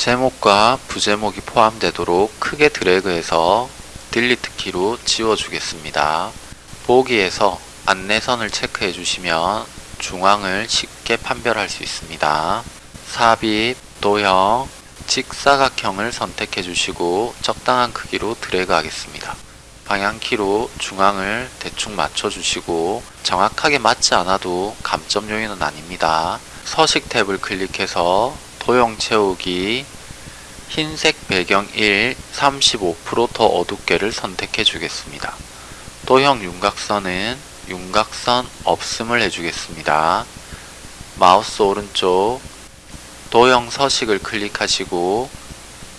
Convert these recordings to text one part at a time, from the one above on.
제목과 부제목이 포함되도록 크게 드래그해서 딜리트 키로 지워주겠습니다. 보기에서 안내선을 체크해 주시면 중앙을 쉽게 판별할 수 있습니다. 삽입, 도형, 직사각형을 선택해 주시고 적당한 크기로 드래그 하겠습니다. 방향키로 중앙을 대충 맞춰 주시고 정확하게 맞지 않아도 감점 요인은 아닙니다. 서식 탭을 클릭해서 도형 채우기 흰색 배경 1 35%더 어둡게를 선택해 주겠습니다. 도형 윤곽선은 윤곽선 없음을 해주겠습니다. 마우스 오른쪽 도형 서식을 클릭하시고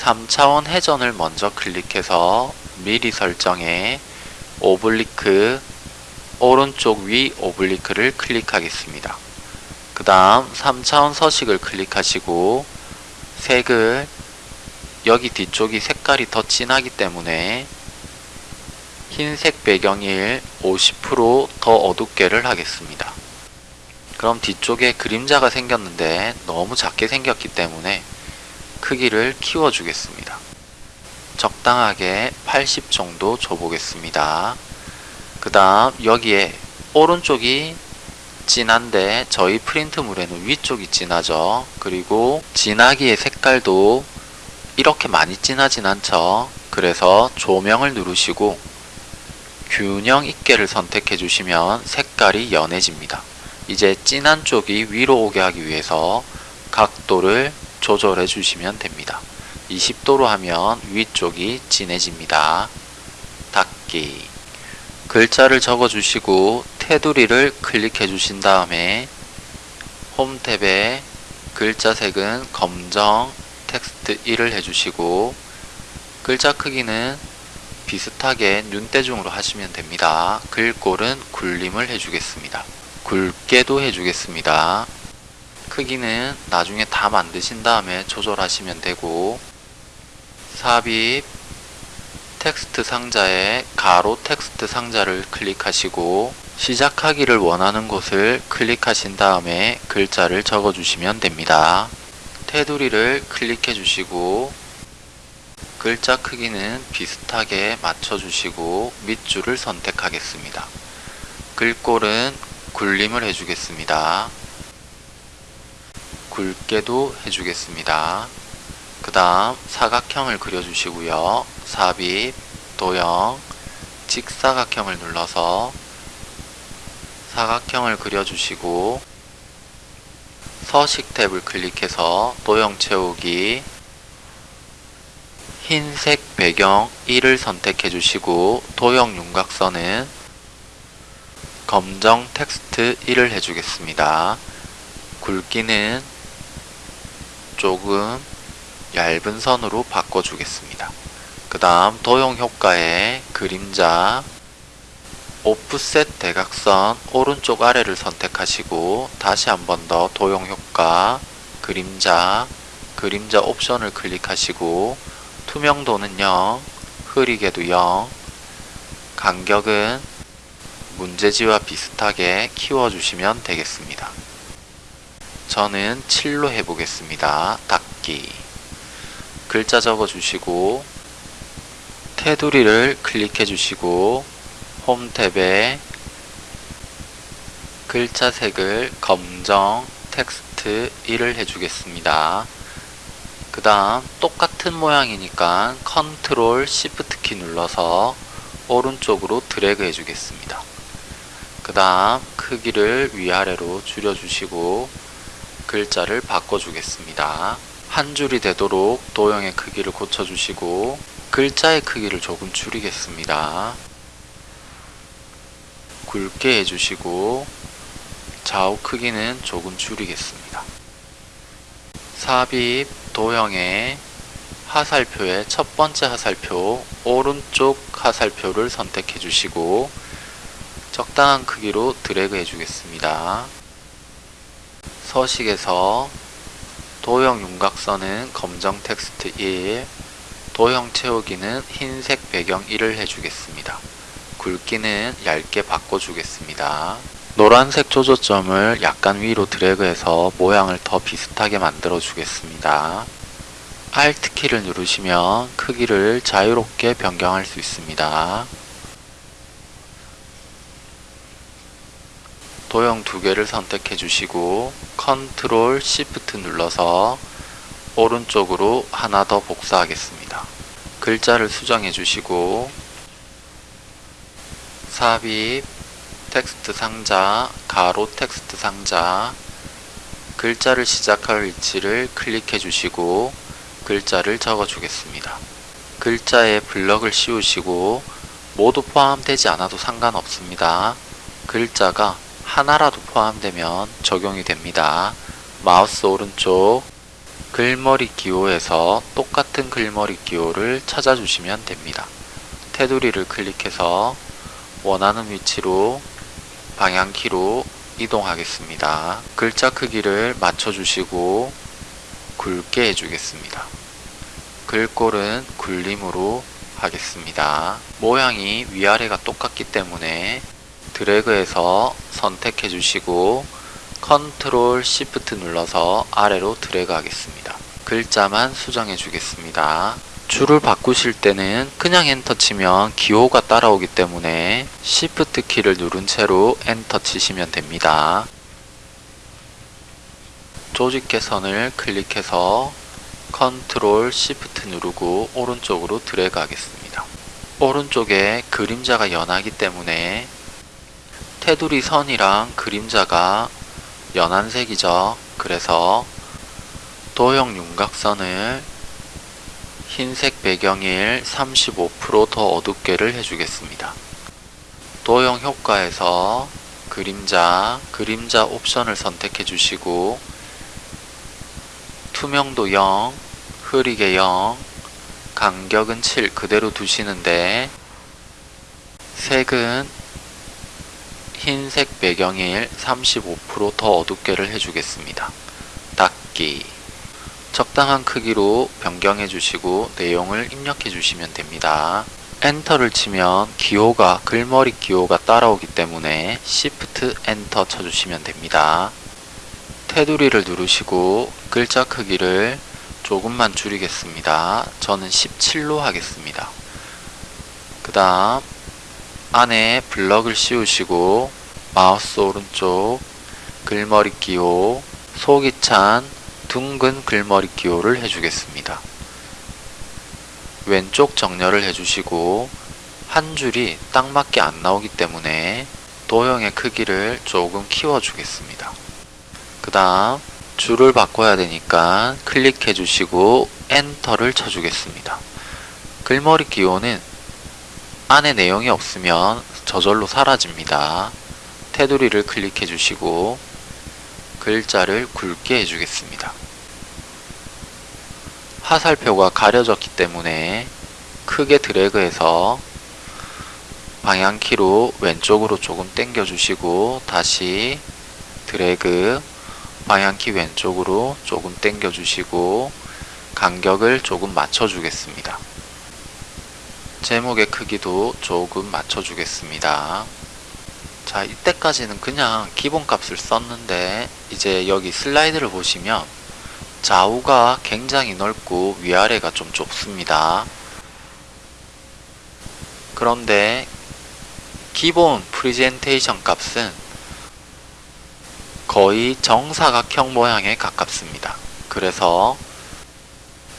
3차원 회전을 먼저 클릭해서 미리 설정에 오블리크 오른쪽 위 오블리크를 클릭하겠습니다. 그 다음 3차원 서식을 클릭하시고 색을 여기 뒤쪽이 색깔이 더 진하기 때문에 흰색 배경일 50%더 어둡게를 하겠습니다. 그럼 뒤쪽에 그림자가 생겼는데 너무 작게 생겼기 때문에 크기를 키워주겠습니다. 적당하게 80 정도 줘보겠습니다. 그 다음 여기에 오른쪽이 진한데 저희 프린트물에는 위쪽이 진하죠. 그리고 진하기의 색깔도 이렇게 많이 진하진 않죠. 그래서 조명을 누르시고 균형 있게를 선택해 주시면 색깔이 연해집니다. 이제 진한 쪽이 위로 오게 하기 위해서 각도를 조절해 주시면 됩니다. 20도로 하면 위쪽이 진해집니다. 닫기 글자를 적어 주시고 테두리를 클릭해 주신 다음에 홈 탭에 글자 색은 검정 텍스트 1을 해주시고 글자 크기는 비슷하게 눈대중으로 하시면 됩니다. 글꼴은 굴림을 해주겠습니다. 굵게도 해주겠습니다. 크기는 나중에 다 만드신 다음에 조절하시면 되고 삽입 텍스트 상자에 가로 텍스트 상자를 클릭하시고 시작하기를 원하는 곳을 클릭하신 다음에 글자를 적어주시면 됩니다. 테두리를 클릭해 주시고 글자 크기는 비슷하게 맞춰 주시고 밑줄을 선택하겠습니다. 글꼴은 굴림을 해주겠습니다. 굵게도 해주겠습니다. 그 다음 사각형을 그려주시고요. 삽입, 도형, 직사각형을 눌러서 사각형을 그려주시고 서식 탭을 클릭해서 도형 채우기 흰색 배경 1을 선택해 주시고 도형 윤곽선은 검정 텍스트 1을 해주겠습니다. 굵기는 조금 얇은 선으로 바꿔주겠습니다. 그 다음 도형 효과에 그림자 오프셋 대각선 오른쪽 아래를 선택하시고 다시 한 번 더 도형 효과 그림자 그림자 옵션을 클릭하시고 투명도는 0 흐리게도 0 간격은 문제지와 비슷하게 키워주시면 되겠습니다. 저는 7로 해보겠습니다. 닫기 글자 적어주시고 테두리를 클릭해 주시고 홈 탭에 글자 색을 검정 텍스트 1을 해주겠습니다. 그 다음 똑같은 모양이니까 컨트롤 시프트 키 눌러서 오른쪽으로 드래그 해주겠습니다. 그 다음 크기를 위아래로 줄여주시고 글자를 바꿔주겠습니다. 한 줄이 되도록 도형의 크기를 고쳐주시고 글자의 크기를 조금 줄이겠습니다. 굵게 해주시고 좌우 크기는 조금 줄이겠습니다. 삽입 도형의 하살표의 첫 번째 하살표 오른쪽 하살표를 선택해 주시고 적당한 크기로 드래그 해 주겠습니다. 서식에서 도형 윤곽선은 검정 텍스트 1, 도형 채우기는 흰색 배경 1을 해주겠습니다. 굵기는 얇게 바꿔주겠습니다. 노란색 조조점을 약간 위로 드래그해서 모양을 더 비슷하게 만들어 주겠습니다. Alt 키를 누르시면 크기를 자유롭게 변경할 수 있습니다. 도형 두 개를 선택해 주시고 Ctrl Shift 눌러서 오른쪽으로 하나 더 복사하겠습니다. 글자를 수정해 주시고 삽입 텍스트 상자 가로 텍스트 상자 글자를 시작할 위치를 클릭해 주시고 글자를 적어 주겠습니다. 글자에 블럭을 씌우시고 모두 포함되지 않아도 상관없습니다. 글자가 하나라도 포함되면 적용이 됩니다. 마우스 오른쪽 글머리 기호에서 똑같은 글머리 기호를 찾아주시면 됩니다. 테두리를 클릭해서 원하는 위치로 방향키로 이동하겠습니다. 글자 크기를 맞춰주시고 굵게 해주겠습니다. 글꼴은 굴림으로 하겠습니다. 모양이 위아래가 똑같기 때문에 드래그해서 선택해 주시고 컨트롤 시프트 눌러서 아래로 드래그 하겠습니다. 글자만 수정해 주겠습니다. 줄을 바꾸실 때는 그냥 엔터 치면 기호가 따라오기 때문에 시프트 키를 누른 채로 엔터 치시면 됩니다. 조직 개선을 클릭해서 컨트롤 시프트 누르고 오른쪽으로 드래그 하겠습니다. 오른쪽에 그림자가 연하기 때문에 테두리 선이랑 그림자가 연한 색이죠. 그래서 도형 윤곽선을 흰색 배경일 35%더 어둡게를 해주겠습니다. 도형 효과에서 그림자, 그림자 옵션을 선택해 주시고 투명도 0, 흐리게 0, 간격은 7 그대로 두시는데 색은 흰색 배경일 35%더 어둡게를 해주겠습니다. 닫기 적당한 크기로 변경해 주시고 내용을 입력해 주시면 됩니다. 엔터를 치면 기호가 글머리 기호가 따라오기 때문에 Shift 엔터 쳐주시면 됩니다. 테두리를 누르시고 글자 크기를 조금만 줄이겠습니다. 저는 17로 하겠습니다. 그 다음 안에 블럭을 씌우시고 마우스 오른쪽 글머리 기호 속이 찬 둥근 글머리 기호를 해주겠습니다. 왼쪽 정렬을 해주시고 한 줄이 딱 맞게 안 나오기 때문에 도형의 크기를 조금 키워주겠습니다. 그 다음 줄을 바꿔야 되니까 클릭해 주시고 엔터를 쳐주겠습니다. 글머리 기호는 안에 내용이 없으면 저절로 사라집니다. 테두리를 클릭해 주시고 글자를 굵게 해주겠습니다. 화살표가 가려졌기 때문에 크게 드래그해서 방향키로 왼쪽으로 조금 당겨 주시고 다시 드래그 방향키 왼쪽으로 조금 당겨 주시고 간격을 조금 맞춰 주겠습니다. 제목의 크기도 조금 맞춰 주겠습니다. 자 이때까지는 그냥 기본값을 썼는데 이제 여기 슬라이드를 보시면 좌우가 굉장히 넓고 위아래가 좀 좁습니다. 그런데 기본 프리젠테이션 값은 거의 정사각형 모양에 가깝습니다. 그래서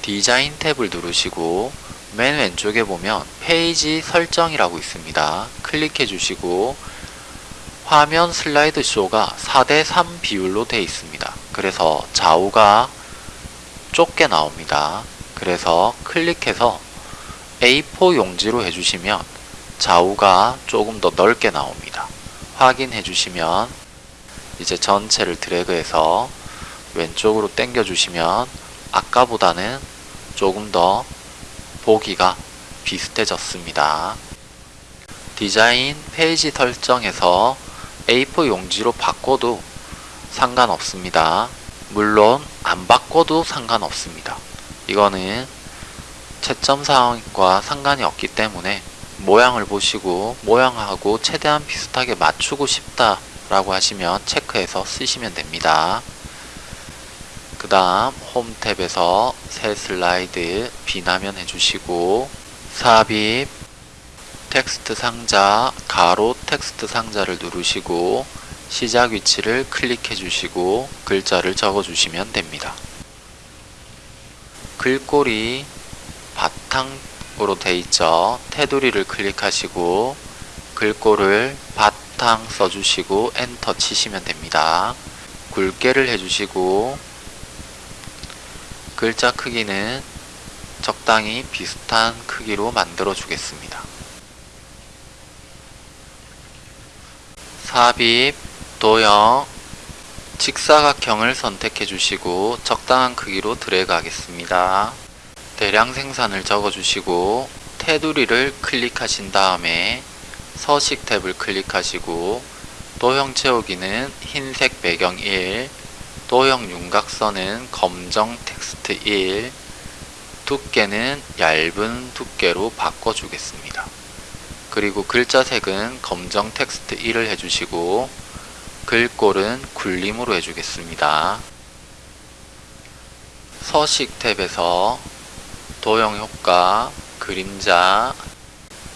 디자인 탭을 누르시고 맨 왼쪽에 보면 페이지 설정이라고 있습니다. 클릭해 주시고 화면 슬라이드 쇼가 4대3 비율로 되어 있습니다. 그래서 좌우가 좁게 나옵니다. 그래서 클릭해서 A4 용지로 해주시면 좌우가 조금 더 넓게 나옵니다. 확인해 주시면 이제 전체를 드래그해서 왼쪽으로 당겨 주시면 아까보다는 조금 더 보기가 비슷해졌습니다. 디자인 페이지 설정에서 A4 용지로 바꿔도 상관없습니다. 물론 안 바꿔도 상관없습니다. 이거는 채점 사항과 상관이 없기 때문에 모양을 보시고 모양하고 최대한 비슷하게 맞추고 싶다 라고 하시면 체크해서 쓰시면 됩니다. 그 다음 홈 탭에서 새 슬라이드 빈 화면 해주시고 삽입 텍스트 상자 가로 텍스트 상자를 누르시고 시작 위치를 클릭해 주시고 글자를 적어 주시면 됩니다. 글꼴이 바탕으로 돼 있죠. 테두리를 클릭하시고 글꼴을 바탕 써주시고 엔터 치시면 됩니다. 굵게를 해주시고 글자 크기는 적당히 비슷한 크기로 만들어 주겠습니다. 삽입, 도형, 직사각형을 선택해 주시고 적당한 크기로 드래그 하겠습니다. 대량 생산을 적어 주시고 테두리를 클릭하신 다음에 서식 탭을 클릭하시고 도형 채우기는 흰색 배경 1, 도형 윤곽선은 검정 텍스트 1, 두께는 얇은 두께로 바꿔주겠습니다. 그리고 글자 색은 검정 텍스트 1을 해주시고 글꼴은 굴림으로 해주겠습니다. 서식 탭에서 도형 효과, 그림자,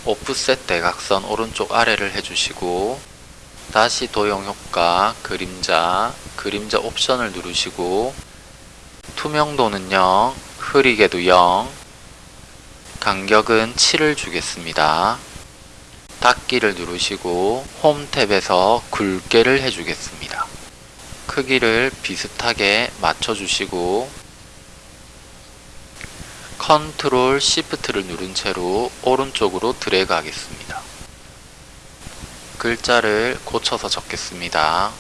오프셋 대각선 오른쪽 아래를 해주시고 다시 도형 효과, 그림자, 그림자 옵션을 누르시고 투명도는 0, 흐리게도 0, 간격은 7을 주겠습니다. 닫기를 누르시고 홈 탭에서 굵게를 해주겠습니다. 크기를 비슷하게 맞춰주시고 컨트롤 시프트를 누른 채로 오른쪽으로 드래그 하겠습니다. 글자를 고쳐서 적겠습니다.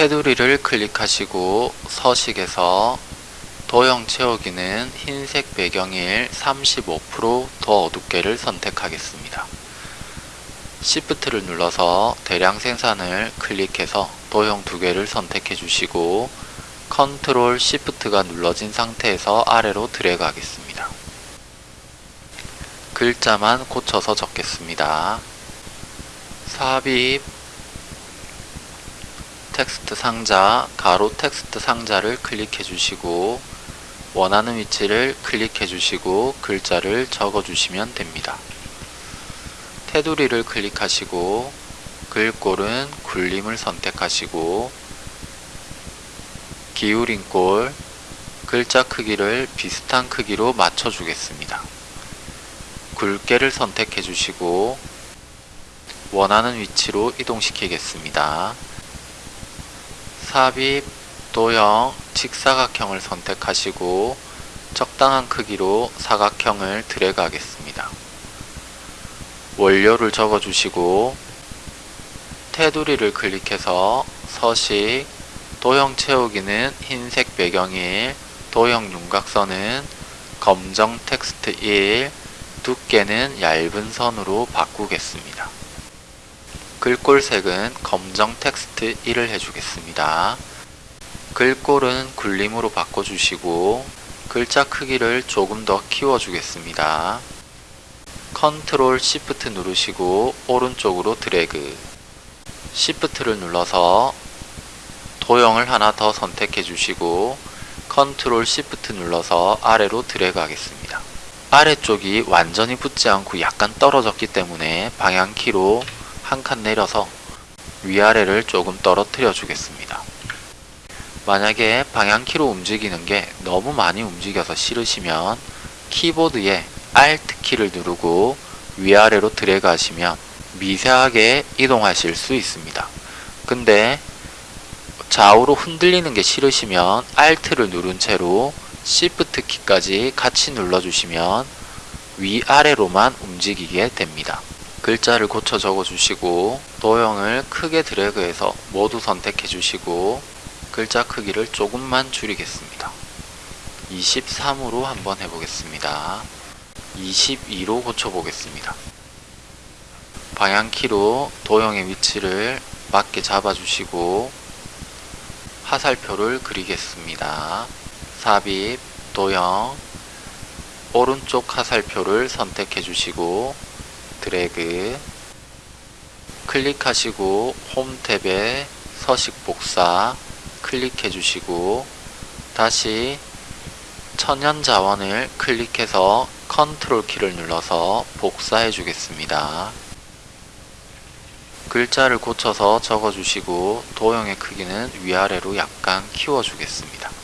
테두리를 클릭하시고 서식에서 도형 채우기는 흰색 배경 1 35%더 어둡게를 선택하겠습니다. Shift를 눌러서 대량 생산을 클릭해서 도형 두 개를 선택해 주시고 컨트롤 Shift가 눌러진 상태에서 아래로 드래그 하겠습니다. 글자만 고쳐서 적겠습니다. 삽입 텍스트 상자 가로 텍스트 상자를 클릭해 주시고 원하는 위치를 클릭해 주시고 글자를 적어 주시면 됩니다. 테두리를 클릭하시고 글꼴은 굴림을 선택하시고 기울인 꼴 글자 크기를 비슷한 크기로 맞춰 주겠습니다. 굵게를 선택해 주시고 원하는 위치로 이동시키겠습니다. 삽입, 도형, 직사각형을 선택하시고 적당한 크기로 사각형을 드래그 하겠습니다. 원료를 적어주시고 테두리를 클릭해서 서식, 도형 채우기는 흰색 배경일, 도형 윤곽선은 검정 텍스트 1, 두께는 얇은 선으로 바꾸겠습니다. 글꼴색은 검정 텍스트 1을 해주겠습니다. 글꼴은 굴림으로 바꿔주시고 글자 크기를 조금 더 키워주겠습니다. 컨트롤 시프트 누르시고 오른쪽으로 드래그 시프트를 눌러서 도형을 하나 더 선택해 주시고 컨트롤 시프트 눌러서 아래로 드래그 하겠습니다. 아래쪽이 완전히 붙지 않고 약간 떨어졌기 때문에 방향키로 한 칸 내려서 위아래를 조금 떨어뜨려 주겠습니다. 만약에 방향키로 움직이는 게 너무 많이 움직여서 싫으시면 키보드에 Alt 키를 누르고 위아래로 드래그 하시면 미세하게 이동하실 수 있습니다. 근데 좌우로 흔들리는 게 싫으시면 Alt를 누른 채로 Shift 키까지 같이 눌러주시면 위아래로만 움직이게 됩니다. 글자를 고쳐 적어주시고 도형을 크게 드래그해서 모두 선택해 주시고 글자 크기를 조금만 줄이겠습니다. 23으로 한번 해보겠습니다. 22로 고쳐보겠습니다. 방향키로 도형의 위치를 맞게 잡아주시고 화살표를 그리겠습니다. 삽입, 도형, 오른쪽 화살표를 선택해 주시고 드래그 클릭하시고 홈 탭에 서식 복사 클릭해 주시고 다시 천연 자원을 클릭해서 컨트롤 키를 눌러서 복사해 주겠습니다. 글자를 고쳐서 적어주시고 도형의 크기는 위아래로 약간 키워주겠습니다.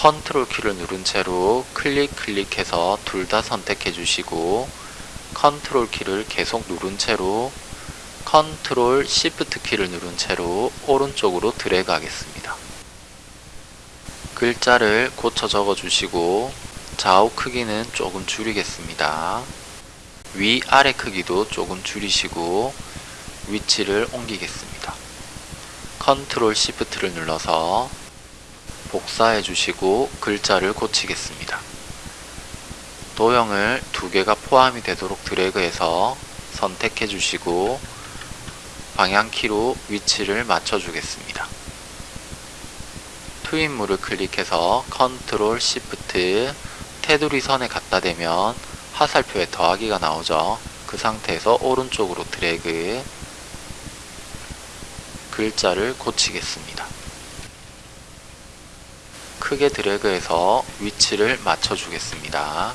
컨트롤 키를 누른 채로 클릭 클릭해서 둘 다 선택해 주시고 컨트롤 키를 계속 누른 채로 컨트롤 시프트 키를 누른 채로 오른쪽으로 드래그 하겠습니다. 글자를 고쳐 적어 주시고 좌우 크기는 조금 줄이겠습니다. 위 아래 크기도 조금 줄이시고 위치를 옮기겠습니다. 컨트롤 시프트를 눌러서 복사해 주시고 글자를 고치겠습니다. 도형을 두 개가 포함이 되도록 드래그해서 선택해 주시고 방향키로 위치를 맞춰 주겠습니다. 투입물을 클릭해서 컨트롤 시프트 테두리 선에 갖다 대면 화살표에 더하기가 나오죠. 그 상태에서 오른쪽으로 드래그 글자를 고치겠습니다. 크게 드래그해서 위치를 맞춰 주겠습니다.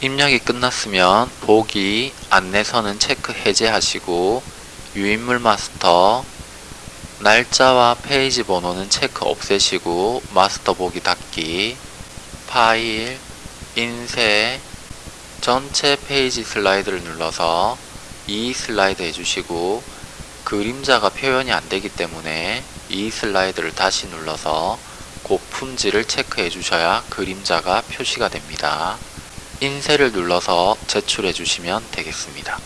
입력이 끝났으면 보기 안내선은 체크 해제하시고 유인물 마스터 날짜와 페이지 번호는 체크 없애시고 마스터 보기 닫기 파일 인쇄 전체 페이지 슬라이드를 눌러서 이 슬라이드 해주시고 그림자가 표현이 안되기 때문에 이 슬라이드를 다시 눌러서 고품질을 체크해 주셔야 그림자가 표시가 됩니다. 인쇄를 눌러서 제출해 주시면 되겠습니다.